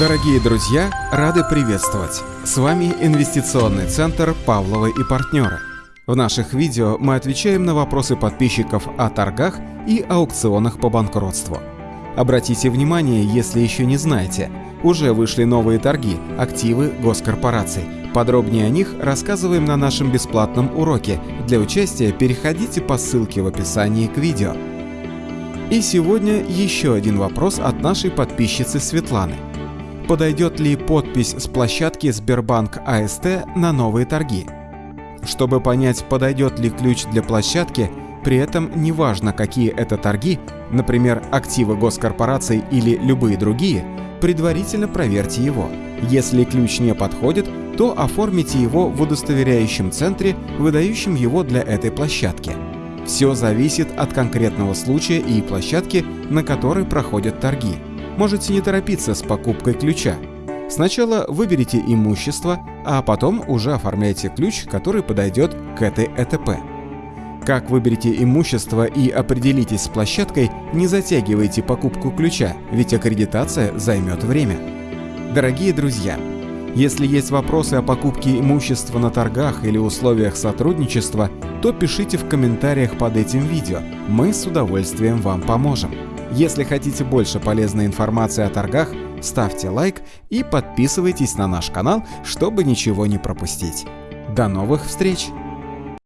Дорогие друзья, рады приветствовать! С вами инвестиционный центр Павловы и партнеры. В наших видео мы отвечаем на вопросы подписчиков о торгах и аукционах по банкротству. Обратите внимание, если еще не знаете, уже вышли новые торги, активы госкорпораций. Подробнее о них рассказываем на нашем бесплатном уроке. Для участия переходите по ссылке в описании к видео. И сегодня еще один вопрос от нашей подписчицы Светланы – подойдет ли подпись с площадки Сбербанк АСТ на новые торги. Чтобы понять, подойдет ли ключ для площадки, при этом неважно, какие это торги, например, активы госкорпораций или любые другие, предварительно проверьте его. Если ключ не подходит, то оформите его в удостоверяющем центре, выдающем его для этой площадки. Все зависит от конкретного случая и площадки, на которой проходят торги можете не торопиться с покупкой ключа. Сначала выберите имущество, а потом уже оформляйте ключ, который подойдет к этой ЭТП. Как выберете имущество и определитесь с площадкой, не затягивайте покупку ключа, ведь аккредитация займет время. Дорогие друзья, если есть вопросы о покупке имущества на торгах или условиях сотрудничества, то пишите в комментариях под этим видео, мы с удовольствием вам поможем. Если хотите больше полезной информации о торгах, ставьте лайк и подписывайтесь на наш канал, чтобы ничего не пропустить. До новых встреч!